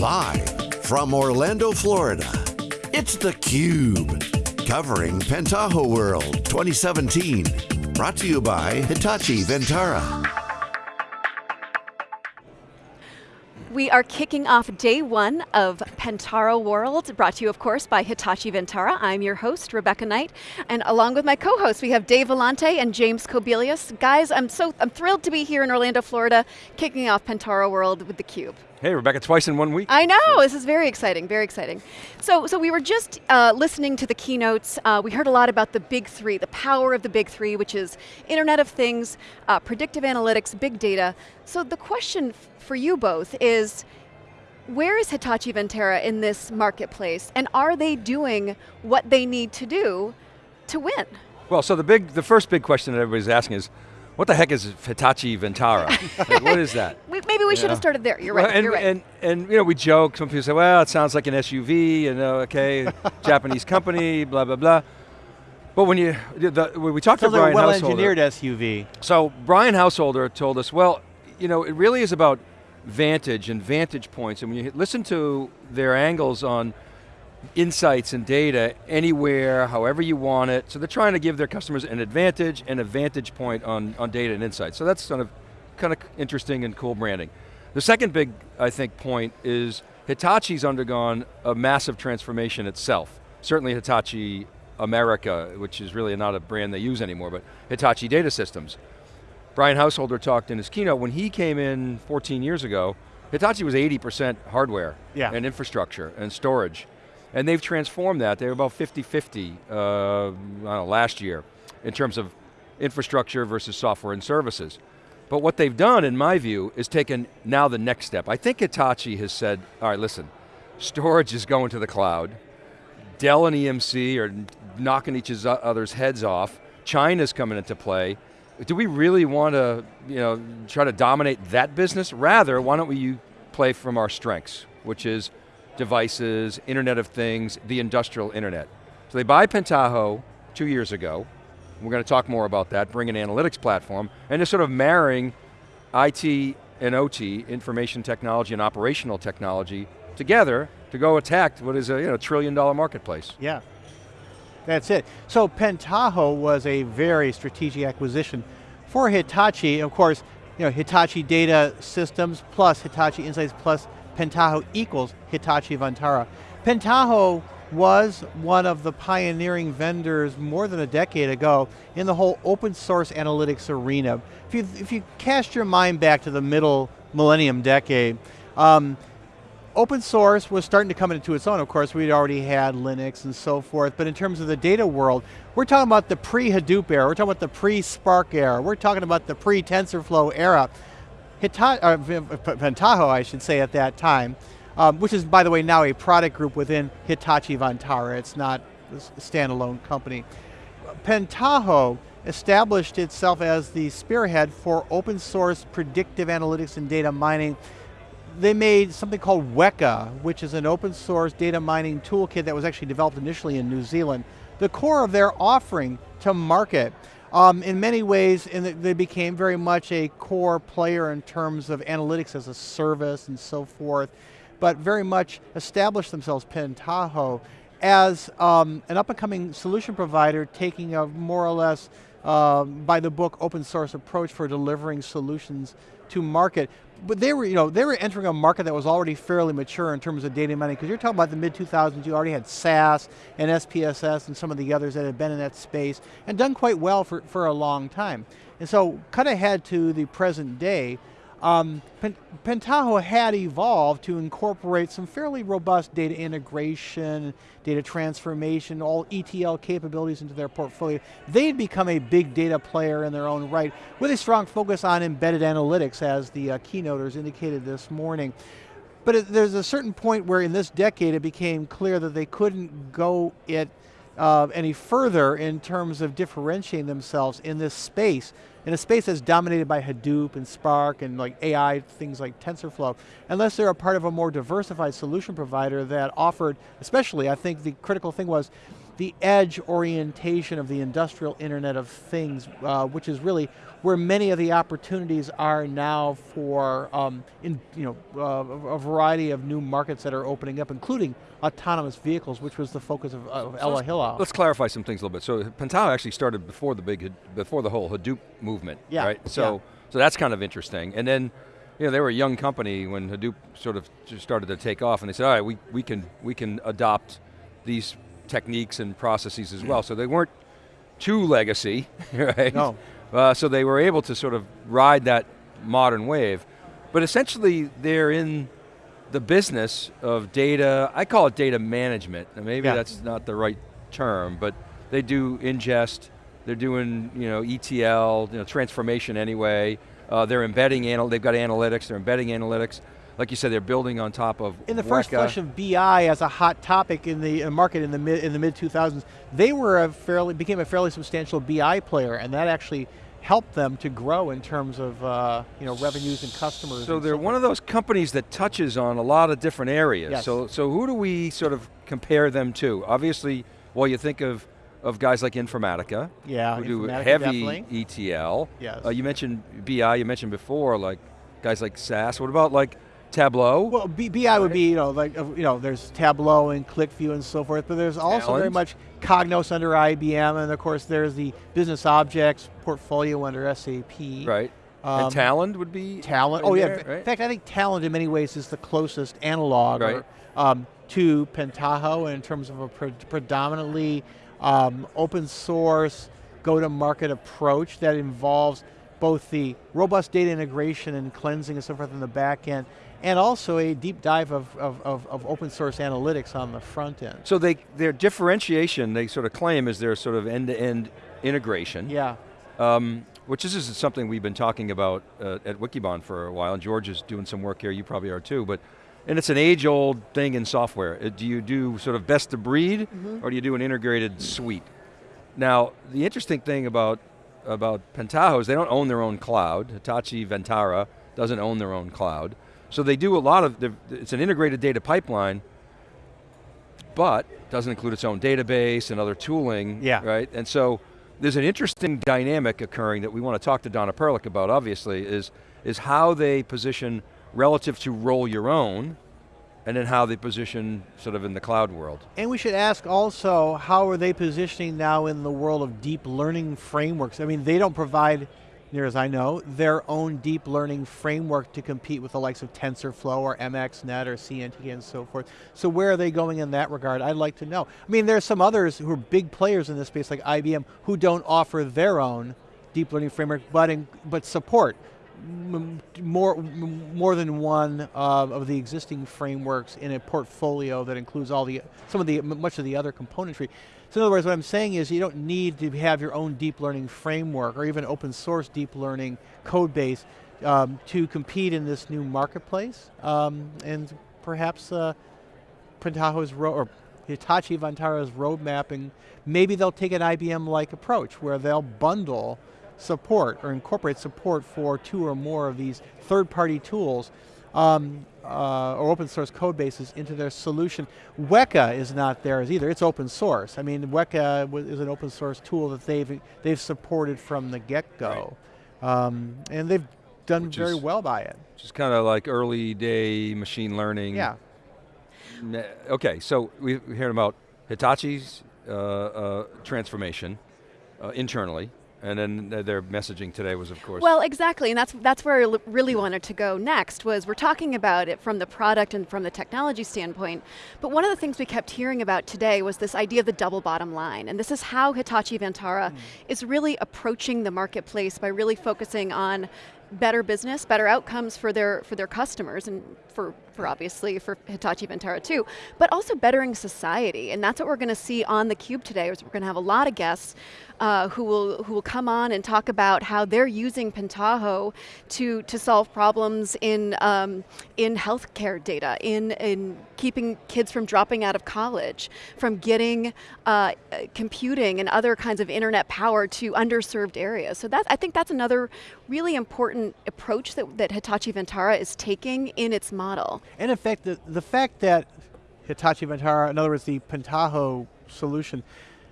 Live from Orlando, Florida, it's theCUBE. Covering Pentaho World 2017. Brought to you by Hitachi Vantara. We are kicking off day one of Pentaho World, brought to you of course by Hitachi Vantara. I'm your host, Rebecca Knight, and along with my co-hosts, we have Dave Vellante and James Kobielus. Guys, I'm so I'm thrilled to be here in Orlando, Florida, kicking off Pentaho World with theCUBE. Hey, Rebecca, twice in one week. I know, this is very exciting, very exciting. So, so we were just uh, listening to the keynotes. Uh, we heard a lot about the big three, the power of the big three, which is Internet of Things, uh, predictive analytics, big data. So the question for you both is, where is Hitachi Vantara in this marketplace, and are they doing what they need to do to win? Well, so the big, the first big question that everybody's asking is, what the heck is Hitachi Vantara? like, what is that? Maybe we should have started there, you're right, well, and, you're right. And, and, you know, we joke, some people say, well, it sounds like an SUV, you know, okay, Japanese company, blah, blah, blah. But when you, the, when we talked Sounds to Brian like a Householder. well-engineered SUV. So Brian Householder told us, well, you know, it really is about vantage and vantage points, and when you listen to their angles on insights and data anywhere, however you want it. So they're trying to give their customers an advantage and a vantage point on, on data and insights. So that's kind of, kind of interesting and cool branding. The second big, I think, point is Hitachi's undergone a massive transformation itself. Certainly Hitachi America, which is really not a brand they use anymore, but Hitachi Data Systems. Brian Householder talked in his keynote, when he came in 14 years ago, Hitachi was 80% hardware yeah. and infrastructure and storage. And they've transformed that. They were about 50-50 uh, last year in terms of infrastructure versus software and services. But what they've done, in my view, is taken now the next step. I think Hitachi has said, all right, listen, storage is going to the cloud. Dell and EMC are knocking each other's heads off. China's coming into play. Do we really want to you know, try to dominate that business? Rather, why don't we play from our strengths, which is devices, Internet of Things, the industrial internet. So they buy Pentaho two years ago. We're going to talk more about that, bring an analytics platform, and they're sort of marrying IT and OT, information technology and operational technology, together to go attack what is a you know, trillion dollar marketplace. Yeah, that's it. So Pentaho was a very strategic acquisition for Hitachi. Of course, you know, Hitachi Data Systems plus Hitachi Insights plus Pentaho equals Hitachi Vantara. Pentaho was one of the pioneering vendors more than a decade ago in the whole open source analytics arena. If you, if you cast your mind back to the middle millennium decade, um, open source was starting to come into its own. Of course, we'd already had Linux and so forth, but in terms of the data world, we're talking about the pre-Hadoop era, we're talking about the pre-Spark era, we're talking about the pre-TensorFlow era. Hitachi, uh, Pentaho, I should say at that time, um, which is, by the way, now a product group within Hitachi Vantara. It's not a standalone company. Pentaho established itself as the spearhead for open source predictive analytics and data mining. They made something called Weka, which is an open source data mining toolkit that was actually developed initially in New Zealand. The core of their offering to market um, in many ways, they became very much a core player in terms of analytics as a service and so forth, but very much established themselves, Pentaho, as um, an up and coming solution provider taking a more or less uh, by the book open source approach for delivering solutions to market. But they were, you know, they were entering a market that was already fairly mature in terms of data mining, because you're talking about the mid 2000s, you already had SAS and SPSS and some of the others that had been in that space and done quite well for, for a long time. And so cut ahead to the present day, um, Pentaho had evolved to incorporate some fairly robust data integration, data transformation, all ETL capabilities into their portfolio. They'd become a big data player in their own right, with a strong focus on embedded analytics, as the uh, keynoters indicated this morning. But it, there's a certain point where in this decade it became clear that they couldn't go it uh, any further in terms of differentiating themselves in this space, in a space that's dominated by Hadoop and Spark and like AI, things like TensorFlow, unless they're a part of a more diversified solution provider that offered, especially I think the critical thing was, the edge orientation of the industrial Internet of Things, uh, which is really where many of the opportunities are now for um, in, you know, uh, a variety of new markets that are opening up, including autonomous vehicles, which was the focus of, of So Ella let's- Let's clarify some things a little bit. So Pentaho actually started before the big, before the whole Hadoop movement, Yeah, right? So, yeah. so that's kind of interesting. And then, you know, they were a young company when Hadoop sort of started to take off, and they said, all right, we, we can we can adopt these techniques and processes as well. So they weren't too legacy, right? No. Uh, so they were able to sort of ride that modern wave. But essentially, they're in the business of data, I call it data management. and maybe Yeah. that's not the right term, but they do ingest, they're doing you know, ETL, you know, transformation anyway. Uh, they're embedding, anal they've got analytics, they're embedding analytics. Like you said, they're building on top of in the first Weka. flush of BI as a hot topic in the uh, market in the mid in the mid 2000s, they were a fairly became a fairly substantial BI player, and that actually helped them to grow in terms of uh, you know revenues and customers. So and they're so one of those companies that touches on a lot of different areas. Yes. So, so who do we sort of compare them to? Obviously, well, you think of, of guys like Informatica, Yeah, who do heavy definitely. ETL. Yes. Uh, you mentioned BI, you mentioned before, like guys like SAS. What about like Tableau? Well, B- BI would be, you know, like, you know, there's Tableau and QlikView and so forth, but there's also very much Cognos under IBM, and of course there's the Business Objects portfolio under SAP. right. Um, and Talend would be Talend. Oh yeah. there, In fact, I think Talend in many ways is the closest analog Right. or, um, to Pentaho in terms of a pre- predominantly um, open source go-to-market approach that involves both the robust data integration and cleansing and so forth in the back end, and also a deep dive of, of, of, of open source analytics on the front end. So they, their differentiation, they sort of claim, is their sort of end-to-end integration. Yeah. Um, which this is something we've been talking about uh, at Wikibon for a while, and George is doing some work here, you probably are too, but, and it's an age-old thing in software. Uh, do you do sort of best of breed, or do you do an integrated suite? Now, the interesting thing about, about Pentaho is they don't own their own cloud. Hitachi Vantara doesn't own their own cloud. So they do a lot of, it's an integrated data pipeline, but doesn't include its own database and other tooling, Yeah. right? And so there's an interesting dynamic occurring that we want to talk to Donna Prlich about, obviously, is, is how they position relative to roll your own, and then how they position sort of in the cloud world. And we should ask also, how are they positioning now in the world of deep learning frameworks? I mean, they don't provide, near as I know, their own deep learning framework to compete with the likes of TensorFlow or MXNet or CNT and so forth. So where are they going in that regard? I'd like to know. I mean, there are some others who are big players in this space, like IBM, who don't offer their own deep learning framework, but, in, but support more, more than one uh, of the existing frameworks in a portfolio that includes all the, some of the, much of the other componentry. So in other words, what I'm saying is you don't need to have your own deep learning framework or even open source deep learning code base um, to compete in this new marketplace. Um, and perhaps uh, Pentaho's or Hitachi Vantara's road mapping, maybe they'll take an IBM-like approach where they'll bundle support or incorporate support for two or more of these third-party tools um, uh, or open source code bases into their solution. Weka is not theirs either, it's open source. I mean, Weka is an open source tool that they've, they've supported from the get-go. Um, and they've done Which very is- well by it. Just kind of like early day machine learning. Yeah. Okay, so we we heard about Hitachi's uh, uh, transformation uh, internally, and then their messaging today was, of course, Well, exactly, and that's that's where I really wanted to go next. Was we're talking about it from the product and from the technology standpoint, but one of the things we kept hearing about today was this idea of the double bottom line, and this is how Hitachi Vantara hmm. is really approaching the marketplace by really focusing on better business, better outcomes for their for their customers, and for for obviously for Hitachi Vantara too, but also bettering society, and that's what we're going to see on the Cube today. Is we're going to have a lot of guests uh, who will who will come on and talk about how they're using Pentaho to to solve problems in um, in healthcare data, in in keeping kids from dropping out of college, from getting uh, computing and other kinds of internet power to underserved areas. So that I think that's another really important approach that, that Hitachi Vantara is taking in its model. And in fact, the, the fact that Hitachi Vantara, in other words, the Pentaho solution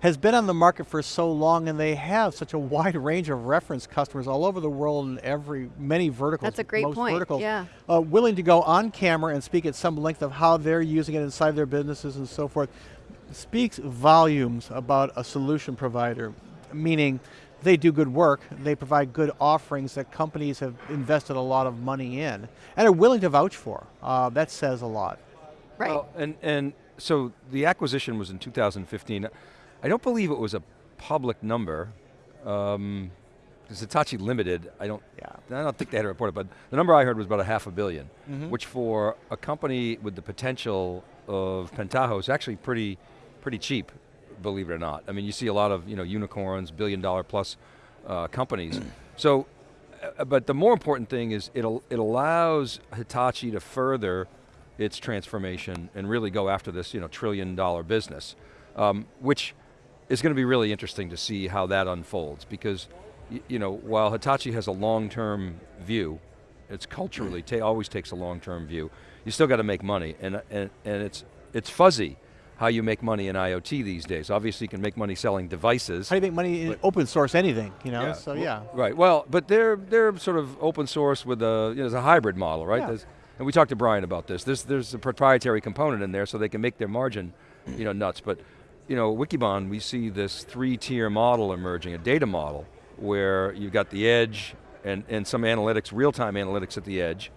has been on the market for so long and they have such a wide range of reference customers all over the world in every, many verticals. That's a great most point, verticals, yeah. Uh, willing to go on camera and speak at some length of how they're using it inside their businesses and so forth, speaks volumes about a solution provider, meaning they do good work, they provide good offerings that companies have invested a lot of money in, and are willing to vouch for. Uh, that says a lot. Right. Well, and, and so the acquisition was in 2015. I don't believe it was a public number. Um, because Hitachi Limited, I don't, Yeah. I don't think they had a report, but the number I heard was about a half a 1000000000 Mhm. which for a company with the potential of Pentaho is actually pretty, pretty cheap, believe it or not. I mean, you see a lot of you know unicorns, billion dollar plus uh, companies. so, uh, but the more important thing is it it allows Hitachi to further its transformation and really go after this you know trillion dollar business, um, which is going to be really interesting to see how that unfolds because you know while Hitachi has a long-term view, it's culturally ta always takes a long-term view. You still got to make money, and and and it's it's fuzzy how you make money in IoT these days. Obviously, you can make money selling devices. How do you make money in open source anything, you know? Yeah. So yeah. Right. Well, but they're they're sort of open source with a you know, it's a hybrid model, right? Yeah. There's- and we talked to Brian about this. There's there's a proprietary component in there, so they can make their margin, you know, nuts. But you know, Wikibon, we see this three-tier model emerging, a data model, where you've got the edge and and some analytics, real-time analytics at the edge.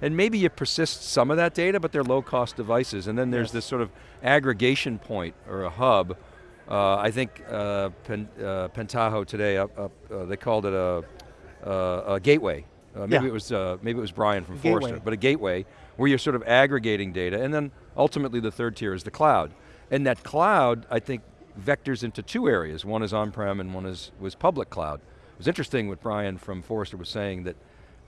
And maybe you persist some of that data, but they're low-cost devices. And then there's Yes. this sort of aggregation point or a hub. Uh, I think uh, Pen, uh, Pentaho today, up, up, uh, they called it a, a, a gateway. Uh, maybe Yeah. it was uh, maybe it was Brian from Gateway. Forrester, but a gateway where you're sort of aggregating data, and then ultimately the third tier is the cloud. And that cloud, I think, vectors into two areas. One is on-prem, and one is was public cloud. It was interesting what Brian from Forrester was saying that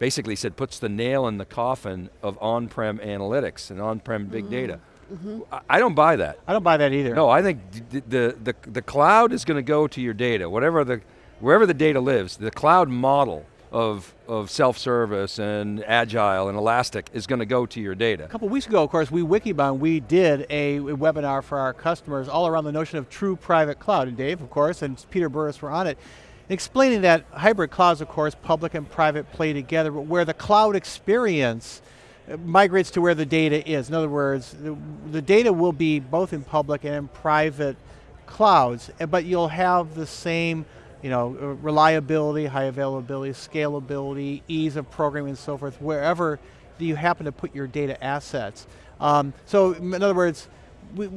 basically said puts the nail in the coffin of on-prem analytics and on-prem big mm. data. Mm-hmm. I, I don't buy that. I don't buy that either. No, I think d- the, the, the cloud is going to go to your data, whatever the, wherever the data lives, the cloud model of, of self-service and agile and elastic is going to go to your data. A couple weeks ago, of course, we Wikibon, we did a, a webinar for our customers all around the notion of true private cloud. And Dave, of course, and Peter Burris were on it, explaining that hybrid clouds, of course, public and private play together, but where the cloud experience uh, migrates to where the data is. In other words, the, the data will be both in public and in private clouds, uh, but you'll have the same you know, uh, reliability, high availability, scalability, ease of programming and so forth, wherever you happen to put your data assets. Um, so in other words, we,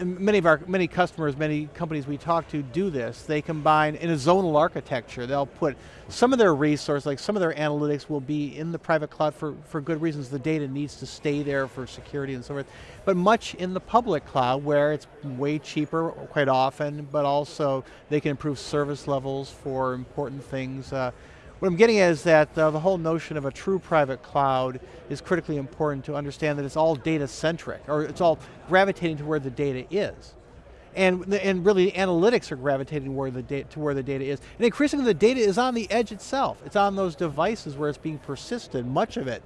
many of our many customers, many companies we talk to do this. They combine in a zonal architecture. They'll put some of their resource, like some of their analytics, will be in the private cloud for for good reasons. The data needs to stay there for security and so forth. But much in the public cloud, where it's way cheaper quite often, but also they can improve service levels for important things. Uh, what I'm getting at is that uh, the whole notion of a true private cloud is critically important to understand that it's all data centric, or it's all gravitating to where the data is. And, and really analytics are gravitating where the to where the data is. And increasingly the data is on the edge itself. It's on those devices where it's being persisted, much of it.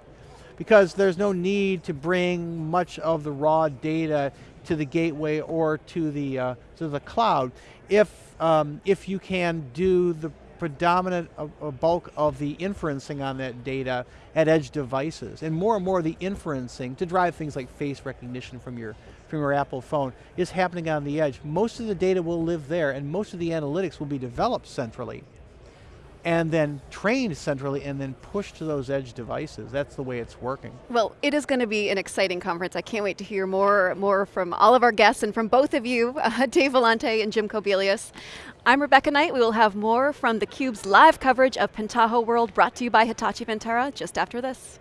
Because there's no need to bring much of the raw data to the gateway or to the, uh, to the cloud if, um, if you can do the predominant uh, uh, bulk of the inferencing on that data at edge devices. And more and more of the inferencing to drive things like face recognition from your, from your Apple phone is happening on the edge. Most of the data will live there and most of the analytics will be developed centrally and then trained centrally and then pushed to those edge devices. That's the way it's working. Well, it is going to be an exciting conference. I can't wait to hear more, more from all of our guests and from both of you, uh, Dave Vellante and Jim Kobielus. I'm Rebecca Knight. We will have more from theCUBE's live coverage of Pentaho World brought to you by Hitachi Vantara just after this.